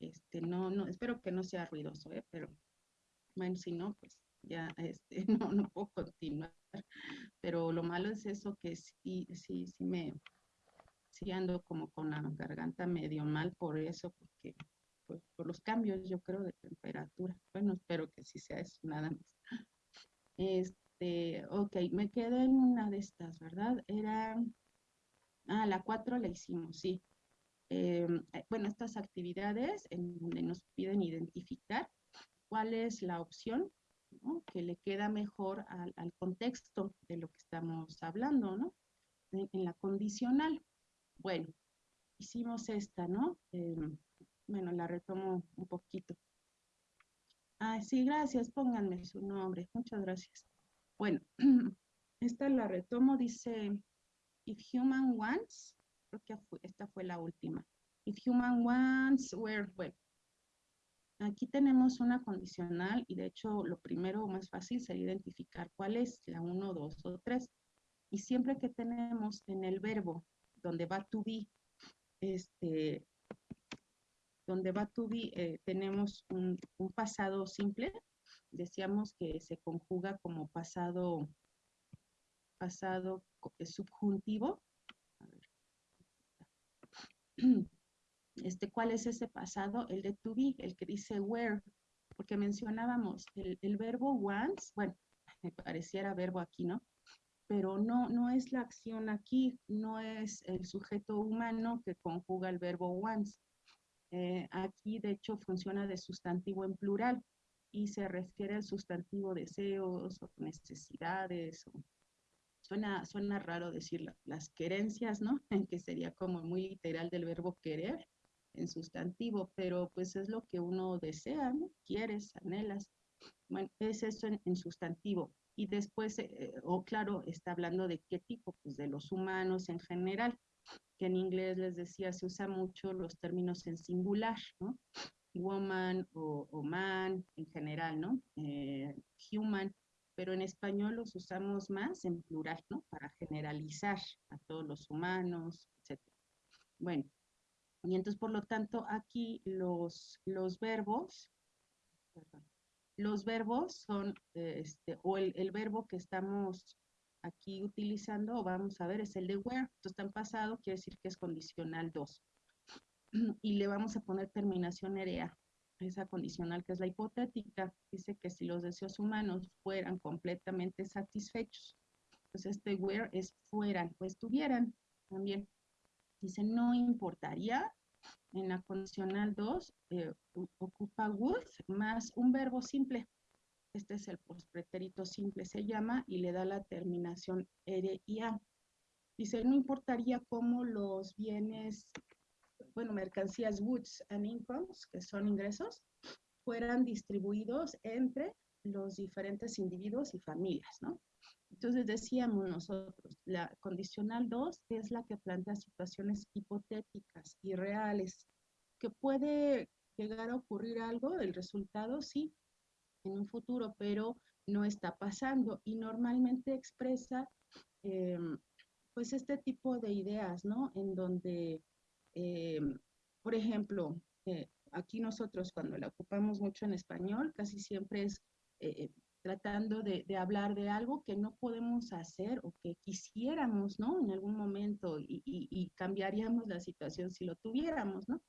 Este, no, no, espero que no sea ruidoso, ¿eh? pero bueno, si no, pues ya este, no, no puedo continuar. Pero lo malo es eso que sí, sí, sí me, sí ando como con la garganta medio mal por eso, porque pues, por los cambios, yo creo, de temperatura. Bueno, espero que sí sea eso, nada más. Este, ok, me quedé en una de estas, ¿verdad? Era, ah, la cuatro la hicimos, sí. Em, eh, bueno, estas actividades en donde nos piden identificar cuál es la opción que le queda mejor al, contexto de lo que estamos hablando, ¿no? En, la condicional. Bueno, hicimos esta, ¿no? Em, bueno, la retomo un poquito. Ah, sí, gracias, pónganme su nombre. Muchas gracias. Bueno, esta la retomo, dice, if human wants, creo que esta fue la última. If human wants were, bueno, aquí tenemos una condicional y de hecho lo primero más fácil sería identificar cuál es la 1, 2 o 3. Y siempre que tenemos en el verbo donde va to be, este, donde va to be, eh, tenemos un, pasado simple. Decíamos que se conjuga como pasado, pasado eh, subjuntivo. Este, ¿Cuál es ese pasado? El de to be, el que dice where, porque mencionábamos el, el verbo once, bueno, me pareciera verbo aquí, ¿no? Pero no, no es la acción aquí, no es el sujeto humano que conjuga el verbo once. Eh, aquí, de hecho, funciona de sustantivo en plural y se refiere al sustantivo deseos o necesidades. Suena, suena raro decir las querencias, ¿no? En que sería como muy literal del verbo querer en sustantivo, pero pues es lo que uno desea, ¿no? Quieres, anhelas. Bueno, es eso en, sustantivo. Y después, eh, o claro, está hablando de qué tipo, pues de los humanos en general que en inglés les decía se usa mucho los términos en singular, ¿no? Woman o, man en general, ¿no? Eh, human, pero en español los usamos más en plural, ¿no? Para generalizar a todos los humanos, etc. Bueno, y entonces por lo tanto aquí los, los verbos, los verbos son, este, o el, el verbo que estamos aquí utilizando, vamos a ver, es el de where. Entonces, está en pasado, quiere decir que es condicional 2. Y le vamos a poner terminación erea, esa condicional que es la hipotética. Dice que si los deseos humanos fueran completamente satisfechos, pues este where es fueran o estuvieran también. Dice, no importaría, en la condicional 2, eh, ocupa would más un verbo simple. Este es el pretérito simple, se llama, y le da la terminación ere y a. Dice, no importaría cómo los bienes, bueno, mercancías, goods and incomes, que son ingresos, fueran distribuidos entre los diferentes individuos y familias, ¿no? Entonces decíamos nosotros, la condicional 2 es la que plantea situaciones hipotéticas y reales, que puede llegar a ocurrir algo, el resultado sí, en un futuro, pero no está pasando y normalmente expresa em, pues este tipo de ideas, ¿no? En donde, em, por ejemplo, eh, aquí nosotros cuando la ocupamos mucho en español, casi siempre es eh, eh, tratando de, hablar de algo que no podemos hacer o que quisiéramos, ¿no? En algún momento y, cambiaríamos la situación si lo tuviéramos, ¿no?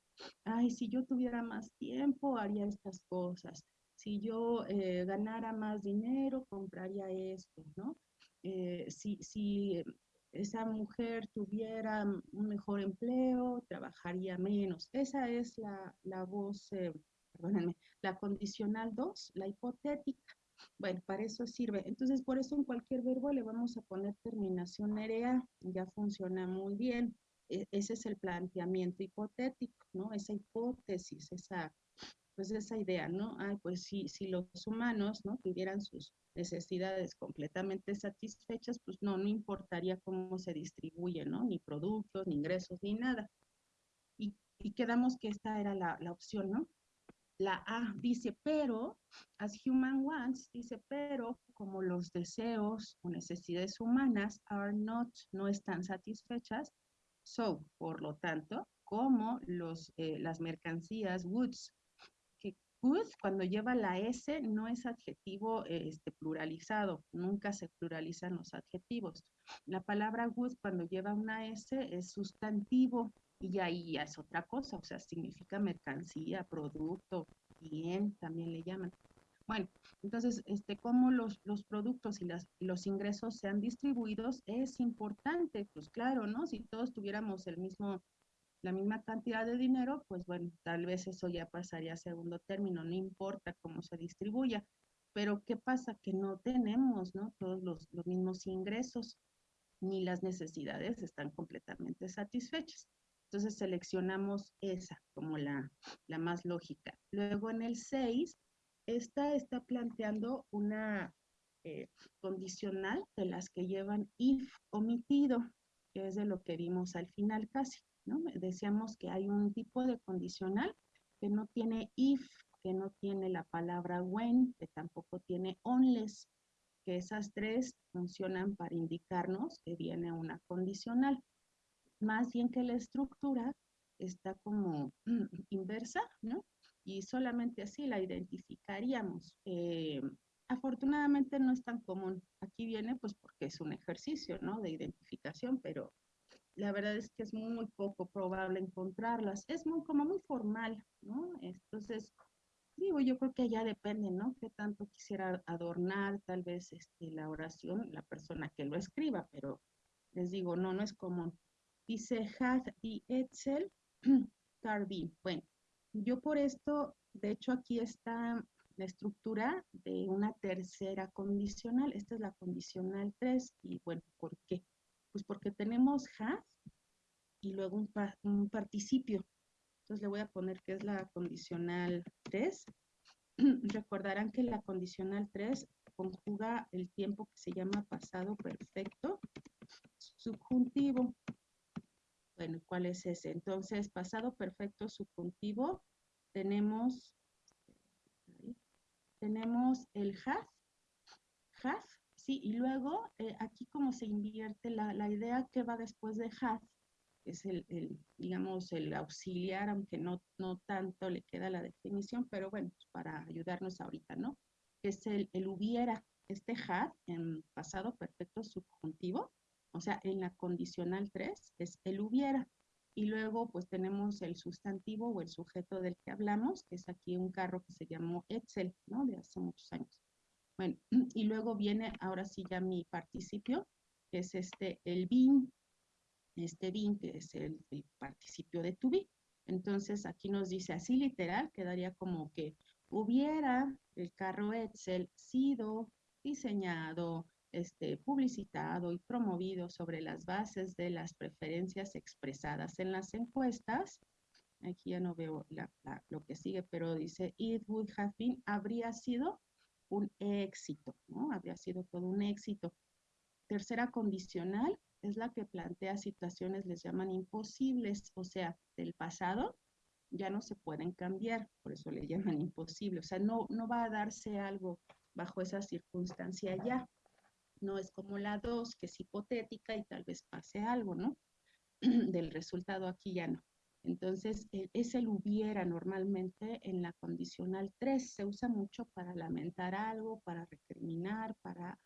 Ay, si yo tuviera más tiempo, haría estas cosas si yo eh, ganara más dinero, compraría esto, ¿no? Eh, si, si esa mujer tuviera un mejor empleo, trabajaría menos. Esa es la, la voz, eh, perdónenme, la condicional 2, la hipotética. Bueno, para eso sirve. Entonces, por eso en cualquier verbo le vamos a poner terminación erea. Ya funciona muy bien. E, ese es el planteamiento hipotético, ¿no? Esa hipótesis, esa pues esa idea, ¿no? Ay, pues si, si los humanos, ¿no? Tuvieran sus necesidades completamente satisfechas, pues no, no importaría cómo se distribuye, ¿no? Ni productos, ni ingresos, ni nada. Y, y quedamos que esta era la, la opción, ¿no? La A dice, pero, as human wants, dice, pero como los deseos o necesidades humanas are not, no están satisfechas, so, por lo tanto, como los, eh, las mercancías, goods, que goods cuando lleva la S no es adjetivo este, pluralizado, nunca se pluralizan los adjetivos. La palabra goods cuando lleva una S es sustantivo y ahí ya es otra cosa, o sea, significa mercancía, producto, bien, también le llaman. Bueno, entonces, este, cómo los, los productos y, los ingresos sean distribuidos es importante, pues claro, ¿no? Si todos tuviéramos el mismo, la misma cantidad de dinero, pues bueno, tal vez eso ya pasaría a segundo término, no importa cómo se distribuya. Pero ¿qué pasa? Que no tenemos, ¿no? Todos los, los mismos ingresos, ni las necesidades están completamente satisfechas. Entonces seleccionamos esa como la, la más lógica. Luego en el 6 esta está planteando una eh, condicional de las que llevan if omitido, que es de lo que vimos al final casi, ¿no? Decíamos que hay un tipo de condicional que no tiene if, que no tiene la palabra when, que tampoco tiene unless, que esas tres funcionan para indicarnos que viene una condicional. Más bien que la estructura está como inversa, ¿no? y solamente así la identificaríamos. Eh, afortunadamente no es tan común. Aquí viene pues porque es un ejercicio, ¿no? De identificación, pero la verdad es que es muy poco probable encontrarlas. Es muy como muy formal, ¿no? Entonces, digo, yo creo que ya depende, ¿no? Qué tanto quisiera adornar tal vez este, la oración, la persona que lo escriba, pero les digo, no, no es común. Dice Had y Etzel Carbin. Bueno, yo por esto, de hecho aquí está la estructura de una tercera condicional. Esta es la condicional 3 y bueno, ¿por qué? Pues porque tenemos have y luego un, participio. Entonces le voy a poner que es la condicional 3. Recordarán que la condicional 3 conjuga el tiempo que se llama pasado perfecto subjuntivo. Bueno, ¿cuál es ese? Entonces, pasado perfecto subjuntivo, tenemos, tenemos el have, have, sí, y luego eh, aquí como se invierte la, la, idea que va después de have, es el, el, digamos, el auxiliar, aunque no, no tanto le queda la definición, pero bueno, pues para ayudarnos ahorita, ¿no? Es el, el hubiera, este have en pasado perfecto subjuntivo, o sea, en la condicional 3 es el hubiera. Y luego pues tenemos el sustantivo o el sujeto del que hablamos, que es aquí un carro que se llamó Excel, ¿no? De hace muchos años. Bueno, y luego viene ahora sí ya mi participio, que es este, el bin, este bin que es el, participio de to be. Entonces aquí nos dice así literal, quedaría como que hubiera el carro Excel sido diseñado, este, publicitado y promovido sobre las bases de las preferencias expresadas en las encuestas. Aquí ya no veo lo que sigue, pero dice, it would have been, habría sido un éxito, ¿no? Habría sido todo un éxito. Tercera condicional es la que plantea situaciones, les llaman imposibles, o sea, del pasado ya no se pueden cambiar, por eso le llaman imposible, o sea, no, no va a darse algo bajo esa circunstancia ya no es como la 2, que es hipotética y tal vez pase algo, ¿no? Del resultado aquí ya no. Entonces, e, es el hubiera normalmente en la condicional 3, se usa mucho para lamentar algo, para recriminar, para,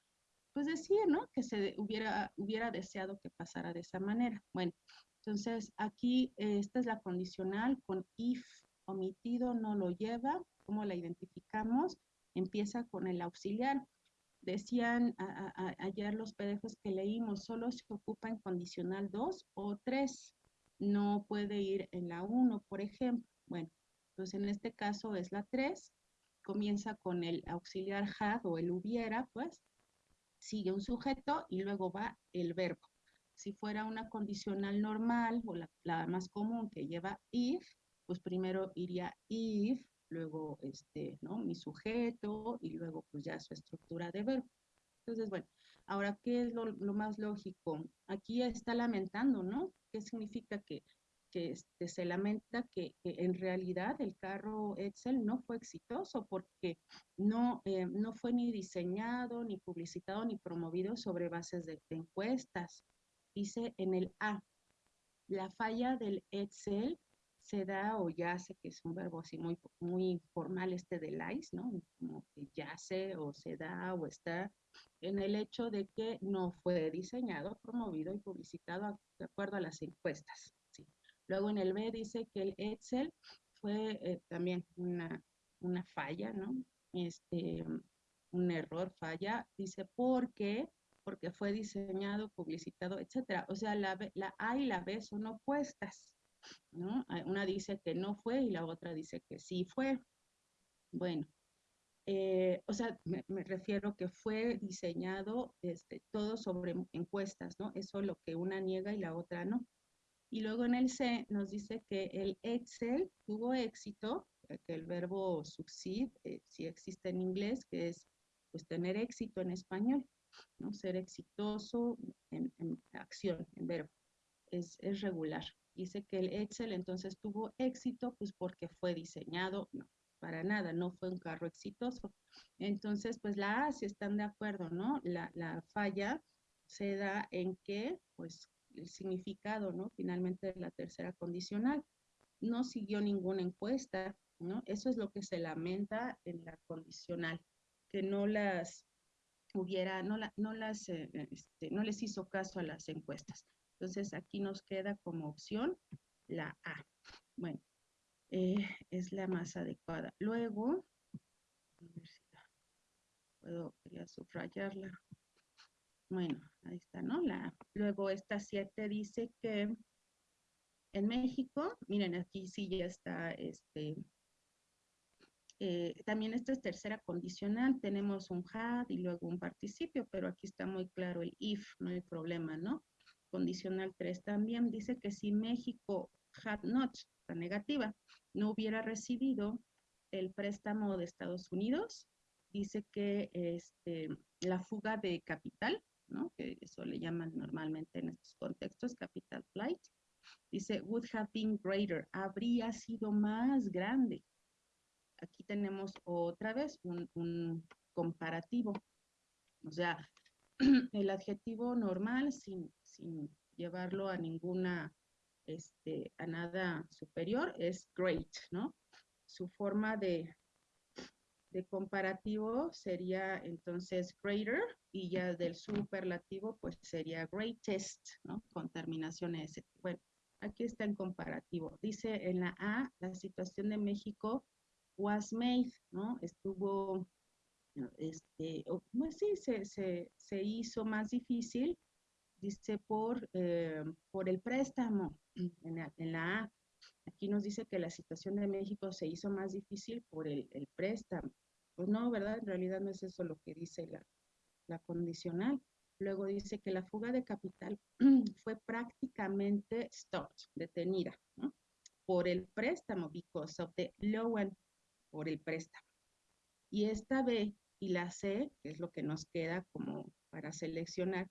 pues decir, ¿no? Que se hubiera, hubiera deseado que pasara de esa manera. Bueno, entonces aquí esta es la condicional con if omitido no lo lleva, ¿cómo la identificamos? Empieza con el auxiliar. Decían ayer los PDFs que leímos, solo se ocupa en condicional 2 o 3. No puede ir en la 1, por ejemplo. Bueno, pues en este caso es la 3. Comienza con el auxiliar had o el hubiera, pues. Sigue un sujeto y luego va el verbo. Si fuera una condicional normal o la, la más común que lleva if, pues primero iría if, luego este, ¿no? mi sujeto y luego pues ya su estructura de verbo. Entonces, bueno, ahora, ¿qué es lo, más lógico? Aquí está lamentando, ¿no? ¿Qué significa que, que este, se lamenta que, en realidad el carro Excel no fue exitoso porque no, eh, no fue ni diseñado, ni publicitado, ni promovido sobre bases de encuestas? Dice en el A, La falla del Excel se da o yace, que es un verbo así muy, muy formal este de lice, ¿no? Como que yace o se da o está en el hecho de que no fue diseñado, promovido y publicitado de acuerdo a las encuestas. ¿sí? Luego en el B dice que el Excel fue eh, también una, una falla, ¿no? Este, un error, falla, dice, ¿por qué? Porque fue diseñado, publicitado, etcétera. O sea, la, la A y la B son opuestas, ¿no? Una dice que no fue y la otra dice que sí fue. Bueno, eh, o sea, me, refiero que fue diseñado este, todo sobre encuestas, ¿no? Eso es lo que una niega y la otra no. Y luego en el C nos dice que el Excel tuvo éxito, que el verbo succeed, eh, si existe en inglés, que es pues tener éxito en español, ¿no? Ser exitoso en, acción, en verbo. Es, es, regular. Dice que el Excel entonces tuvo éxito, pues porque fue diseñado, no, para nada, no fue un carro exitoso. Entonces, pues la A, si están de acuerdo, ¿no? La, la falla se da en que, pues, el significado, ¿no? Finalmente la tercera condicional. No siguió ninguna encuesta, ¿no? Eso es lo que se lamenta en la condicional que no las hubiera, no, la, no las, eh, este, no les hizo caso a las encuestas. Entonces aquí nos queda como opción la A. Bueno, eh, es la más adecuada. Luego, a ver si puedo, subrayarla. Bueno, ahí está, ¿no? La, luego esta 7 dice que en México, miren, aquí sí ya está este, eh, también esta es tercera condicional, tenemos un had y luego un participio, pero aquí está muy claro el if, no hay problema, ¿no? Condicional 3 también dice que si México had not, la negativa, no hubiera recibido el préstamo de Estados Unidos, dice que este, la fuga de capital, ¿no? que eso le llaman normalmente en estos contextos, capital flight, dice would have been greater, habría sido más grande aquí tenemos otra vez un, comparativo. O sea, el adjetivo normal sin, llevarlo a ninguna, este, a nada superior es great, ¿no? Su forma de, de comparativo sería entonces greater y ya del superlativo pues sería greatest, ¿no? Con terminación S. Bueno, aquí está en comparativo. Dice en la A, la situación de México was made, ¿no? Estuvo, este, pues sí, se, se, se hizo más difícil, dice, por, eh, por el préstamo en la, en la, A. Aquí nos dice que la situación de México se hizo más difícil por el, el préstamo. Pues no, ¿verdad? En realidad no es eso lo que dice la, la condicional. Luego dice que la fuga de capital fue prácticamente stopped, detenida, ¿no? por el préstamo, because of the loan por el préstamo. Y esta B y la C, que es lo que nos queda como para seleccionar,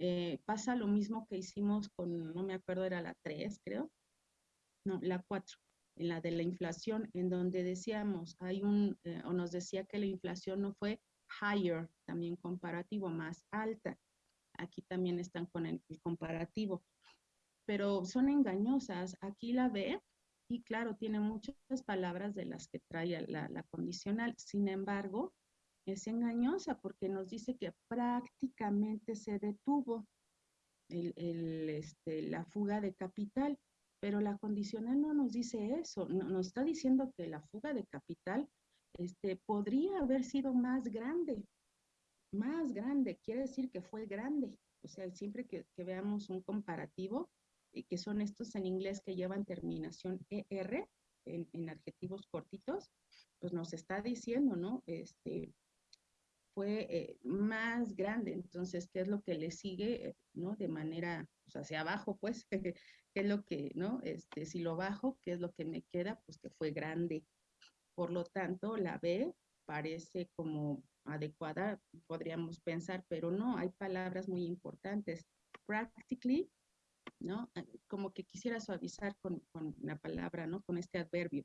eh, pasa lo mismo que hicimos con, no me acuerdo, era la 3, creo. No, la 4, en la de la inflación, en donde decíamos, hay un, eh, o nos decía que la inflación no fue higher, también comparativo, más alta. Aquí también están con el comparativo. Pero son engañosas. Aquí la B y claro, tiene muchas palabras de las que trae la, condicional. Sin embargo, es engañosa porque nos dice que prácticamente se detuvo este, la fuga de capital, pero la condicional no nos dice eso, nos está diciendo que la fuga de capital este, podría haber sido más grande, más grande, quiere decir que fue grande. O sea, siempre que veamos un comparativo, que son estos en inglés que llevan terminación ER en, adjetivos cortitos, pues nos está diciendo, ¿no? Este, fue eh, más grande, entonces, ¿qué es lo que le sigue, ¿no? De manera, pues hacia abajo, pues, ¿qué es lo que, ¿no? Este, si lo bajo, ¿qué es lo que me queda? Pues que fue grande. Por lo tanto, la B parece como adecuada, podríamos pensar, pero no, hay palabras muy importantes. Practically ¿no? Ah, como que quisiera suavizar con, con la palabra, ¿no? Con este adverbio.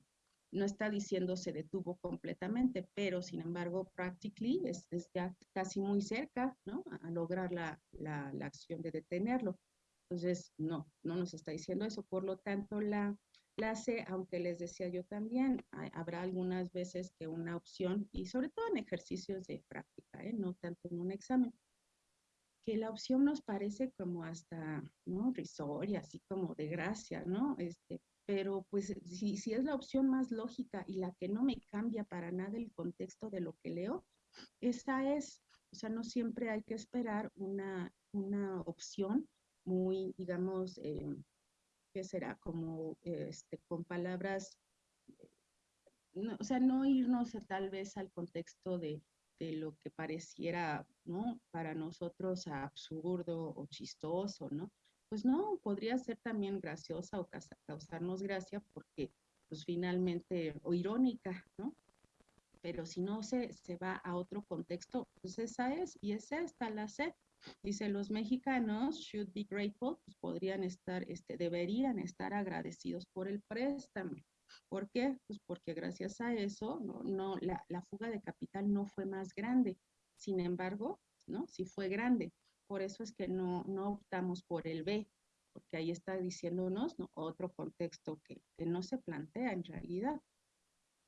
No está diciendo se detuvo completamente, pero sin embargo, practically es, ya casi muy cerca, ¿no? A, lograr la, la, acción de detenerlo. Entonces, no, no nos está diciendo eso. Por lo tanto, la, la C, aunque les decía yo también, habrá algunas veces que una opción, y sobre todo en ejercicios de práctica, ¿eh? no tanto en un examen, que la opción nos parece como hasta, ¿no? Risoria, así como de gracia, ¿no? Este, pero pues si, si es la opción más lógica y la que no me cambia para nada el contexto de lo que leo, esa es, o sea, no siempre hay que esperar una, una opción muy, digamos, eh, ¿qué será? Como este, con palabras, o sea, no irnos tal vez al contexto de, de lo que pareciera, ¿no? Para nosotros absurdo o chistoso, ¿no? Pues no, podría ser también graciosa o causarnos gracia porque, pues finalmente, o irónica, ¿no? Pero si no se, se va a otro contexto, pues esa es, y esa está la sed. Dice, los mexicanos should be grateful, pues podrían estar, este, deberían estar agradecidos por el préstamo. ¿Por qué? Pues porque gracias a eso, no, la, fuga de capital no fue más grande. Sin embargo, ¿no? Sí fue grande. Por eso es que no, no optamos por el B, porque ahí está diciéndonos ¿no? otro contexto que, que no se plantea en realidad.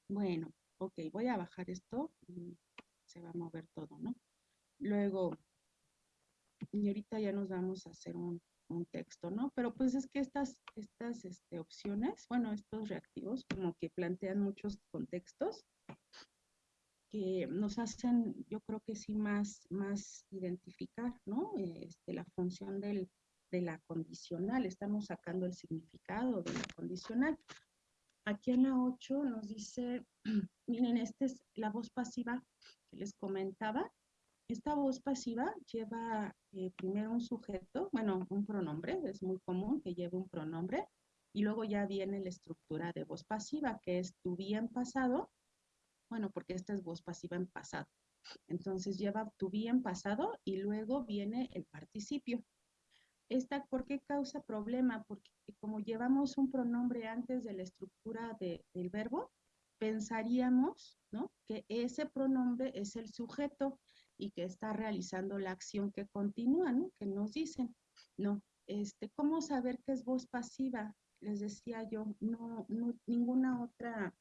Bueno, ok, voy a bajar esto y se va a mover todo, ¿no? Luego, y ahorita ya nos vamos a hacer un, un texto, ¿no? Pero pues es que estas, estas este, opciones, bueno, estos reactivos como que plantean muchos contextos que nos hacen, yo creo que sí, más, más identificar, ¿no? Este, la función del, de la condicional, estamos sacando el significado de la condicional. Aquí en la 8 nos dice, miren, esta es la voz pasiva que les comentaba, esta voz pasiva lleva eh, primero un sujeto, bueno, un pronombre, es muy común que lleve un pronombre, y luego ya viene la estructura de voz pasiva, que es tu bien pasado, bueno, porque esta es voz pasiva en pasado. Entonces lleva tu bien pasado y luego viene el participio. Esta, ¿por qué causa problema? Porque como llevamos un pronombre antes de la estructura de, del verbo, pensaríamos ¿no? que ese pronombre es el sujeto y que está realizando la acción que continúa, ¿no? Que nos dicen, no, este, ¿cómo saber que es voz pasiva? Les decía yo, no, no ninguna otra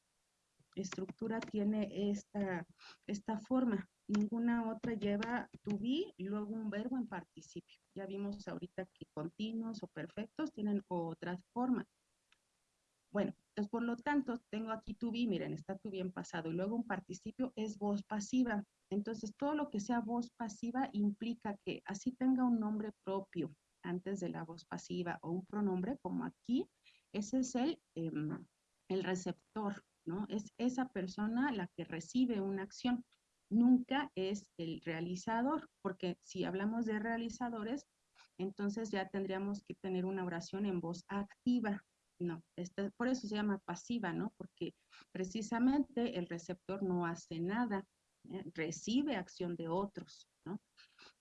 estructura tiene esta, esta forma, ninguna otra lleva to be y luego un verbo en participio. Ya vimos ahorita que continuos o perfectos tienen otra forma. Bueno, entonces por lo tanto tengo aquí to be, miren, está to be en pasado y luego un participio es voz pasiva. Entonces, todo lo que sea voz pasiva implica que así tenga un nombre propio antes de la voz pasiva o un pronombre, como aquí, ese es el, em, el receptor, ¿no? Es esa persona la que recibe una acción. Nunca es el realizador, porque si hablamos de realizadores, entonces ya tendríamos que tener una oración en voz activa. No, este, por eso se llama pasiva, ¿no? Porque precisamente el receptor no hace nada, ¿eh? recibe acción de otros, ¿no?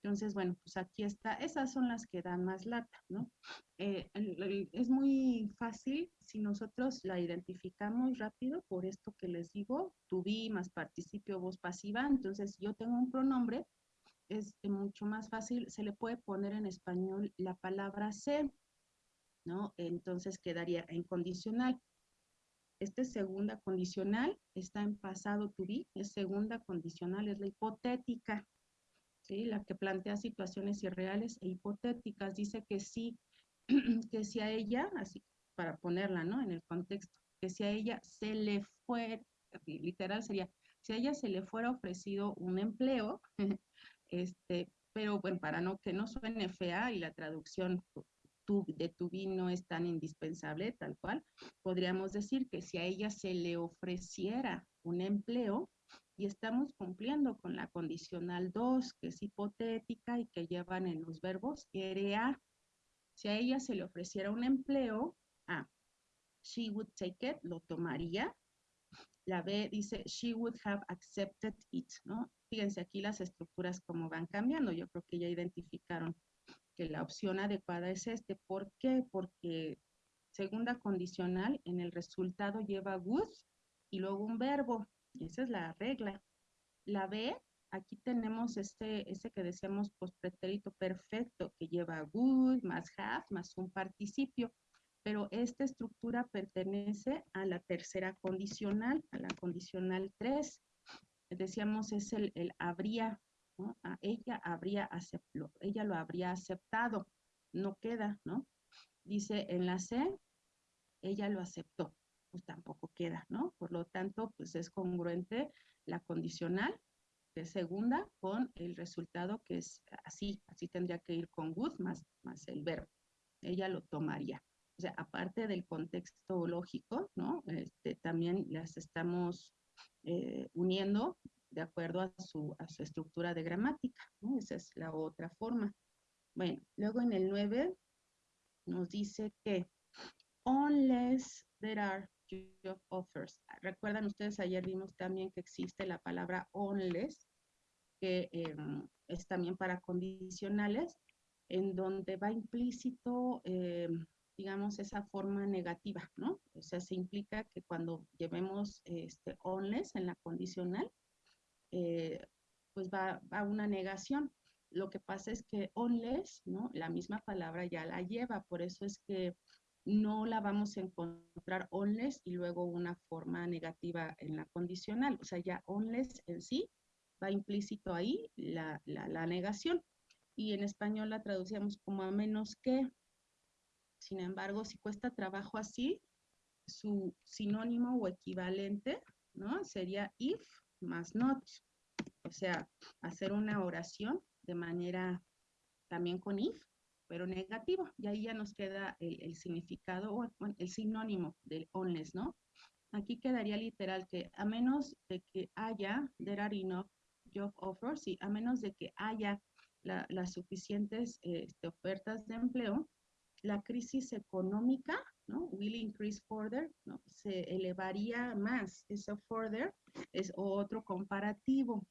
Entonces, bueno, pues aquí está, esas son las que dan más lata, ¿no? Eh, es muy fácil si nosotros la identificamos rápido por esto que les digo, tu vi más participio voz pasiva, entonces yo tengo un pronombre, es mucho más fácil, se le puede poner en español la palabra ser, ¿no? Entonces quedaría en condicional. Este segunda condicional está en pasado to be, es segunda condicional, es la hipotética, ¿sí? La que plantea situaciones irreales e hipotéticas. Dice que sí, que si a ella, así para ponerla, ¿no? En el contexto, que si a ella se le fue, literal sería, si a ella se le fuera ofrecido un empleo, este, pero bueno, para no que no suene fea y la traducción de tu vino es tan indispensable, tal cual, podríamos decir que si a ella se le ofreciera un empleo, y estamos cumpliendo con la condicional 2, que es hipotética y que llevan en los verbos a. Si a ella se le ofreciera un empleo, A, she would take it, lo tomaría. La B dice, she would have accepted it, ¿no? Fíjense aquí las estructuras como van cambiando. Yo creo que ya identificaron que la opción adecuada es este. ¿Por qué? Porque segunda condicional en el resultado lleva would y luego un verbo. Esa es la regla. La B, aquí tenemos este, este que decíamos pospretérito perfecto, que lleva would más have más un participio, pero esta estructura pertenece a la tercera condicional, a la condicional 3. Decíamos es el, el habría, ¿no? ella habría ella lo habría aceptado, no queda, ¿no? Dice en la C, ella lo aceptó, pues tampoco queda, ¿no? Por lo tanto, pues es congruente la condicional, es segunda, con el resultado que es así, así tendría que ir con would más, más el verbo. Ella lo tomaría. O sea, aparte del contexto lógico, ¿no? Este, también las estamos eh, uniendo de acuerdo a su, a su estructura de gramática, ¿no? Esa es la otra forma. Bueno, luego en el 9 nos dice que unless there are job offers. Recuerdan ustedes, ayer vimos también que existe la palabra unless, que em, es también para condicionales, en donde va implícito, em, digamos, esa forma negativa, ¿no? O sea, se implica que cuando llevemos este unless en la condicional, eh, pues va, va una negación. Lo que pasa es que unless, ¿no? La misma palabra ya la lleva, por eso es que no la vamos a encontrar unless y luego una forma negativa en la condicional. O sea, ya unless en sí va implícito ahí la, la, negación. Y en español la traducíamos como a menos que. Sin embargo, si cuesta trabajo así, su sinónimo o equivalente, ¿no? Sería if más not. O sea, hacer una oración de manera también con if, pero negativo. Y ahí ya nos queda el, significado o el sinónimo del onless, ¿no? Aquí quedaría literal que a menos de que haya, there are enough job offers, y a menos de que haya las suficientes este, ofertas de empleo, la crisis económica, ¿no? Will increase further, ¿no? Se elevaría más. Eso further es otro comparativo.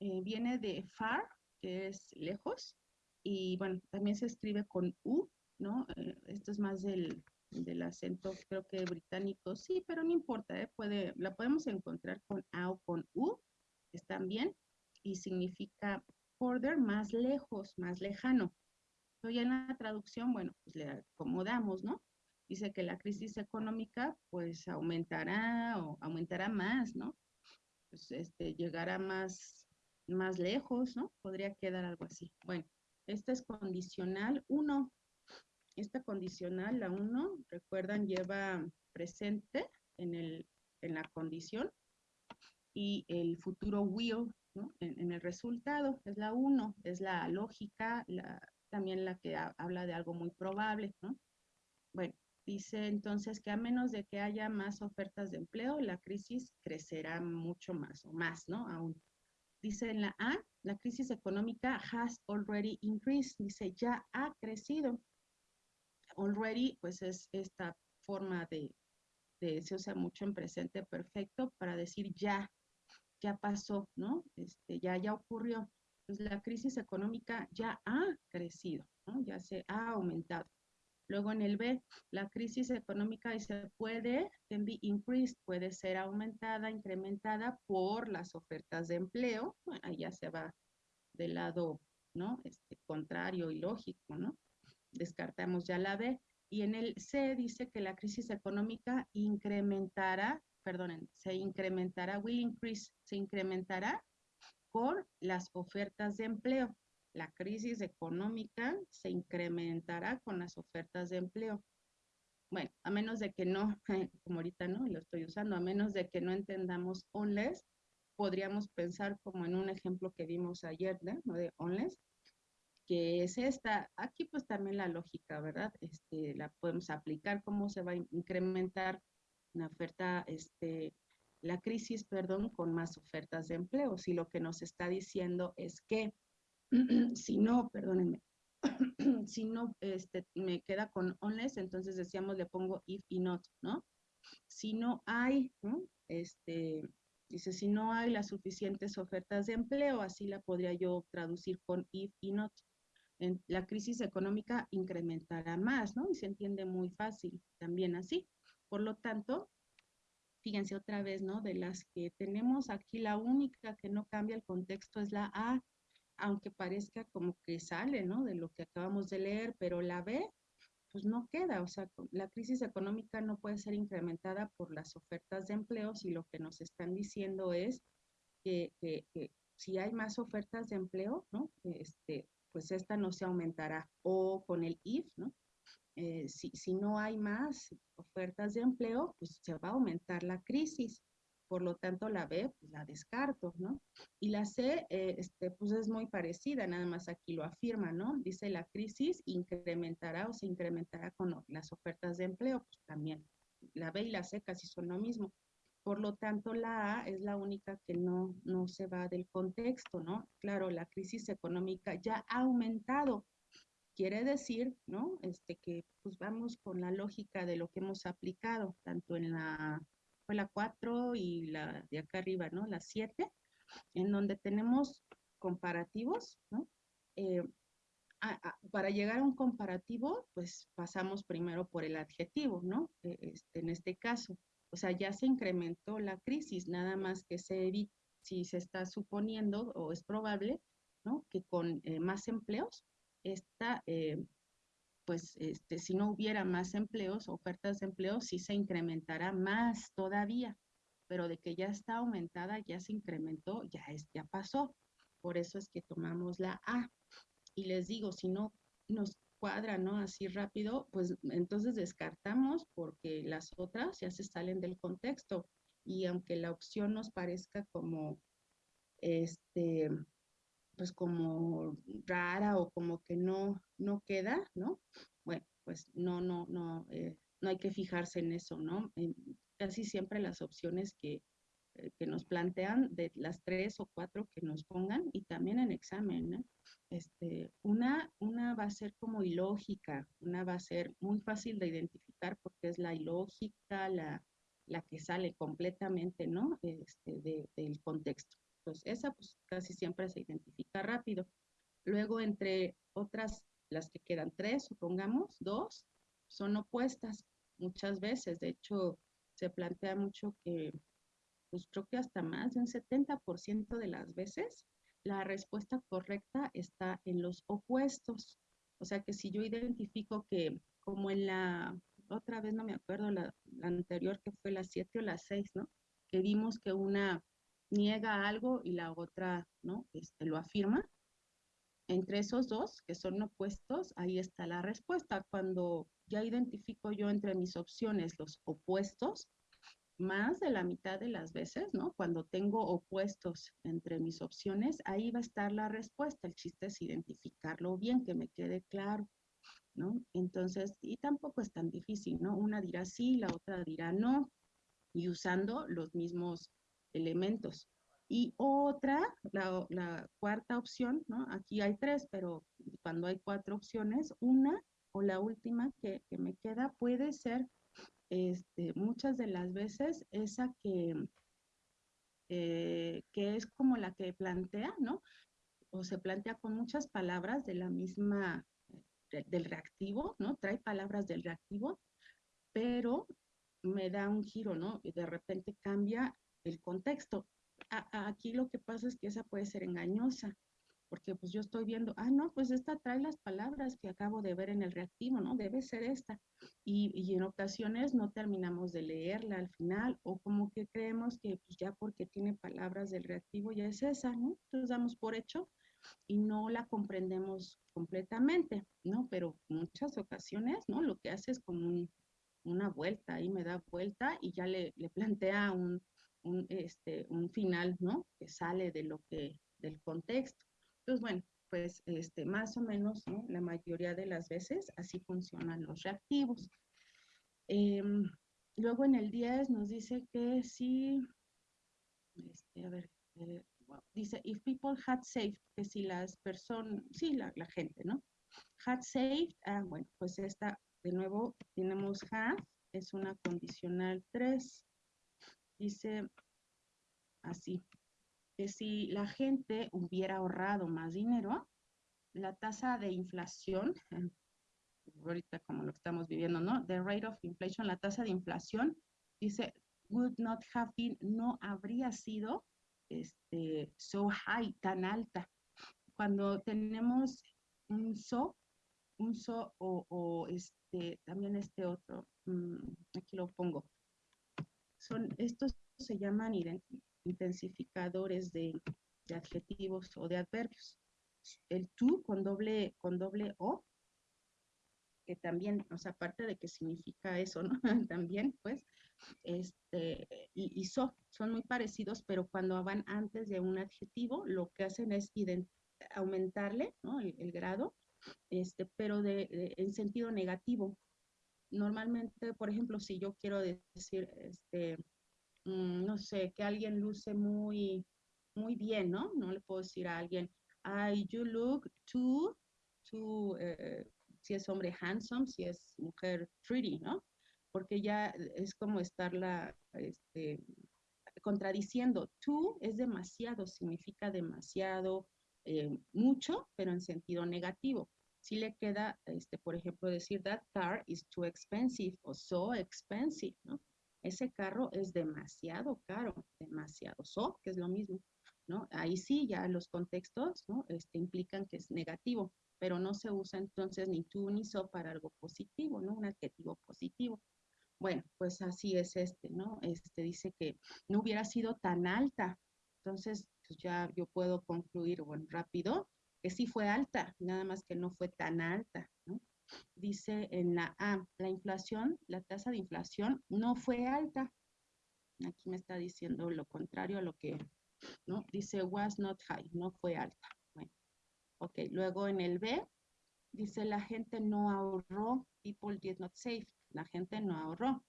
Eh, viene de far, que es lejos, y bueno, también se escribe con U, ¿no? Eh, esto es más del, del, acento, creo que británico, sí, pero no importa, ¿eh? Puede, la podemos encontrar con A o con U, están bien, y significa further, más lejos, más lejano. Pero ya en la traducción, bueno, pues le acomodamos, ¿no? Dice que la crisis económica, pues aumentará o aumentará más, ¿no? Pues este, llegará más, más lejos, ¿no? Podría quedar algo así. Bueno, esta es condicional 1. Esta condicional, la 1, recuerdan, lleva presente en, el, en la condición y el futuro will ¿no? en, el resultado. Es la 1, es la lógica, también la que habla de algo muy probable. ¿no? Bueno, dice entonces que a menos de que haya más ofertas de empleo, la crisis crecerá mucho más o más, ¿no? Aún. Dice en la A, la crisis económica has already increased, dice ya ha crecido. Already, pues es esta forma de, se usa mucho en presente perfecto para decir ya, ya pasó, ¿no? Este, ya, ya ocurrió. Pues la crisis económica ya ha crecido, ¿no? Ya se ha aumentado. Luego en el B, la crisis económica se puede, can increased, puede ser aumentada, incrementada por las ofertas de empleo. Ahí ya se va del lado, ¿no? Este, contrario y lógico, ¿no? Descartamos ya la B. Y en el C dice que la crisis económica incrementará, perdonen, se incrementará, will increase, se incrementará por las ofertas de empleo la crisis económica se incrementará con las ofertas de empleo. Bueno, a menos de que no, como ahorita no, lo estoy usando, a menos de que no entendamos unless, podríamos pensar como en un ejemplo que vimos ayer, ¿no? De unless, que es esta, aquí pues también la lógica, ¿verdad? Este, la podemos aplicar, cómo se va a incrementar una oferta, este, la crisis, perdón, con más ofertas de empleo. Si lo que nos está diciendo es que si no, perdónenme, si no este, me queda con unless, entonces decíamos le pongo if y not, ¿no? Si no hay. Este, dice, si no hay las suficientes ofertas de empleo, así la podría yo traducir con if y not. La crisis económica incrementará más, ¿no? Y se entiende muy fácil también así. Por lo tanto, fíjense otra vez, ¿no? De las que tenemos aquí, la única que no cambia el contexto es la A, aunque parezca como que sale, ¿no? De lo que acabamos de leer, pero la B, pues no queda. O sea, la crisis económica no puede ser incrementada por las ofertas de empleo si lo que nos están diciendo es que, si hay más ofertas de empleo, ¿no? Este, pues esta no se aumentará. O con el IF, ¿no? Eh, si, no hay más ofertas de empleo, pues se va a aumentar la crisis. Por lo tanto, la B, pues la descarto, ¿no? Y la C, eh, este, pues es muy parecida, nada más aquí lo afirma, ¿no? Dice la crisis incrementará o se incrementará con las ofertas de empleo, pues también. La B y la C casi son lo mismo. Por lo tanto, la A es la única que no, no se va del contexto, ¿no? Claro, la crisis económica ya ha aumentado. Quiere decir, ¿no? Este, que pues vamos con la lógica de lo que hemos aplicado, tanto en la fue la 4 y la de acá arriba, ¿no? La 7, en donde tenemos comparativos, ¿no? Eh, para llegar a un comparativo, pues pasamos primero por el adjetivo, ¿no? E, este, en este caso, o sea, ya se incrementó la crisis, nada más que se si se está suponiendo o es probable, ¿no? Que con eh, más empleos, esta eh, pues este, si no hubiera más empleos, ofertas de empleo, sí se incrementará más todavía, pero de que ya está aumentada, ya se incrementó, ya, es, ya pasó. Por eso es que tomamos la A. Y les digo, si no nos cuadra, ¿no? Así rápido, pues entonces descartamos porque las otras ya se salen del contexto. Y aunque la opción nos parezca como, este, pues como rara o como que no, no queda, ¿no? Bueno, pues no, no, no, eh, no hay que fijarse en eso, ¿no? casi siempre las opciones que, eh, que, nos plantean, de las tres o cuatro que nos pongan, y también en examen, ¿no? Este, una, una va a ser como ilógica, una va a ser muy fácil de identificar porque es la ilógica, la, la que sale completamente, ¿no? Este, del contexto. Entonces, esa pues casi siempre se identifica rápido. Luego, entre otras, las que quedan tres, supongamos, dos, son opuestas muchas veces. De hecho, se plantea mucho que, pues creo que hasta más de un 70% de las veces, la respuesta correcta está en los opuestos. O sea que si yo identifico que, como en la, otra vez no me acuerdo, la, la anterior que fue la 7 o la 6, ¿no? Que vimos que una niega algo y la otra, ¿no? Este, lo afirma. Entre esos dos, que son opuestos, ahí está la respuesta. Cuando ya identifico yo entre mis opciones los opuestos, más de la mitad de las veces, ¿no? Cuando tengo opuestos entre mis opciones, ahí va a estar la respuesta. El chiste es identificarlo bien, que me quede claro, ¿no? Entonces, y tampoco es tan difícil, ¿no? Una dirá sí, la otra dirá no, y usando los mismos elementos. Y otra, la, cuarta opción, ¿no? Aquí hay tres, pero cuando hay cuatro opciones, una o la última que, me queda puede ser este, muchas de las veces esa que, eh, que es como la que plantea, ¿no? O se plantea con muchas palabras de la misma, del reactivo, ¿no? Trae palabras del reactivo, pero me da un giro, ¿no? Y de repente cambia el contexto. aquí lo que pasa es que esa puede ser engañosa, porque pues yo estoy viendo, ah, no, pues esta trae las palabras que acabo de ver en el reactivo, ¿no? Debe ser esta. Y, y en ocasiones no terminamos de leerla al final o como que creemos que pues ya porque tiene palabras del reactivo ya es esa, ¿no? Entonces damos por hecho y no la comprendemos completamente, ¿no? Pero muchas ocasiones, ¿no? Lo que hace es como una vuelta, ahí me da vuelta y ya le, le plantea un, un, este, un final, ¿no? Que sale de lo que, del contexto. Entonces, bueno, pues este, más o menos, ¿no? La mayoría de las veces así funcionan los reactivos. Em, luego en el 10 nos dice que si, este, a ver, eh, dice, if people had saved, que si las personas, sí, la, la, gente, ¿no? Had saved, ah, bueno, pues esta, de nuevo, tenemos have, es una condicional 3 dice así, que si la gente hubiera ahorrado más dinero, la tasa de inflación, ahorita como lo estamos viviendo, ¿no? The rate of inflation, la tasa de inflación, dice, would not have been, no habría sido este, so high, tan alta. Cuando tenemos un so, un so o, este, también este otro, mm, aquí lo pongo. Son, estos se llaman intensificadores de, de adjetivos o de adverbios. El tú con doble, con doble O, que también, o sea, aparte de que significa eso, ¿no? también, pues, este, y, y so, son muy parecidos, pero cuando van antes de un adjetivo, lo que hacen es aumentarle, ¿no? El, grado, este, pero de, en sentido negativo. Normalmente, por ejemplo, si yo quiero decir, este, mm, no sé, que alguien luce muy, muy bien, ¿no? No le puedo decir a alguien, I, you look too, too, eh, si es hombre handsome, si es mujer pretty, ¿no? Porque ya es como estarla este, contradiciendo. Too es demasiado, significa demasiado, eh, mucho, pero en sentido negativo. Si le queda, este, por ejemplo, decir that car is too expensive o so expensive, ¿no? Ese carro es demasiado caro, demasiado so, que es lo mismo. ¿no? Ahí sí, ya los contextos, ¿no? Este, implican que es negativo, pero no se usa entonces ni tú ni so para algo positivo, ¿no? Un adjetivo positivo. Bueno, pues así es este, ¿no? Este dice que no hubiera sido tan alta. Entonces, pues ya yo puedo concluir, bueno, rápido, que sí fue alta, nada más que no fue tan alta, ¿no? Dice en la A, la inflación, la tasa de inflación no fue alta. Aquí me está diciendo lo contrario a lo que ¿no? Dice was not high, no fue alta. Bueno, ok, luego en el B, dice la gente no ahorró, people did not save, la gente no ahorró.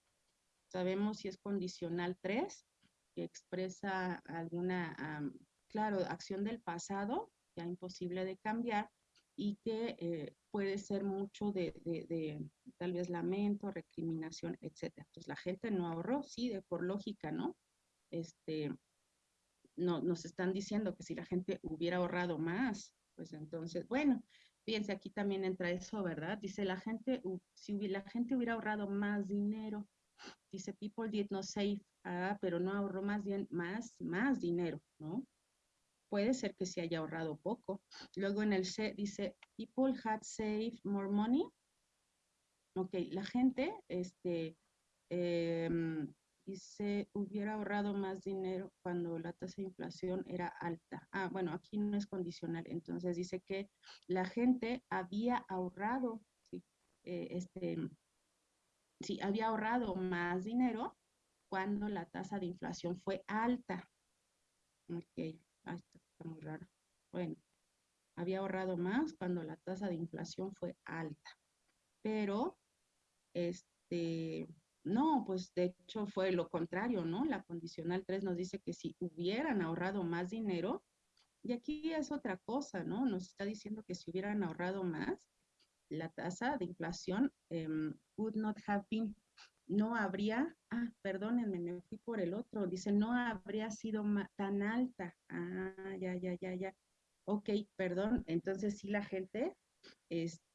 Sabemos si es condicional 3, que expresa alguna, claro, acción del pasado, imposible de cambiar, y que eh, puede ser mucho de, tal vez lamento, recriminación, etcétera. Entonces la gente no ahorró, sí, de por lógica, ¿no? Este, no, nos están diciendo que si la gente hubiera ahorrado más, pues entonces, bueno, fíjense, aquí también entra eso, ¿verdad? Dice la gente, si la gente hubiera ahorrado más dinero, dice people did not save, ah, pero no ahorró más bien más, más dinero, ¿no? Puede ser que se haya ahorrado poco. Luego en el C dice people had saved more money. Ok, la gente, este, eh, se hubiera ahorrado más dinero cuando la tasa de inflación era alta. Ah, bueno, aquí no es condicional. Entonces dice que la gente había ahorrado, sí, eh, este, sí, había ahorrado más dinero cuando la tasa de inflación fue alta. Ok, ah, muy raro. Bueno, había ahorrado más cuando la tasa de inflación fue alta. Pero, este, no, pues de hecho fue lo contrario, ¿no? La condicional 3 nos dice que si hubieran ahorrado más dinero, y aquí es otra cosa, ¿no? Nos está diciendo que si hubieran ahorrado más, la tasa de inflación em, would not have been, no habría, ah, perdónenme, me fui por el otro, dice, no habría sido tan alta. Ah, ya, ya, ya, ya. Ok, perdón, entonces sí la gente, este,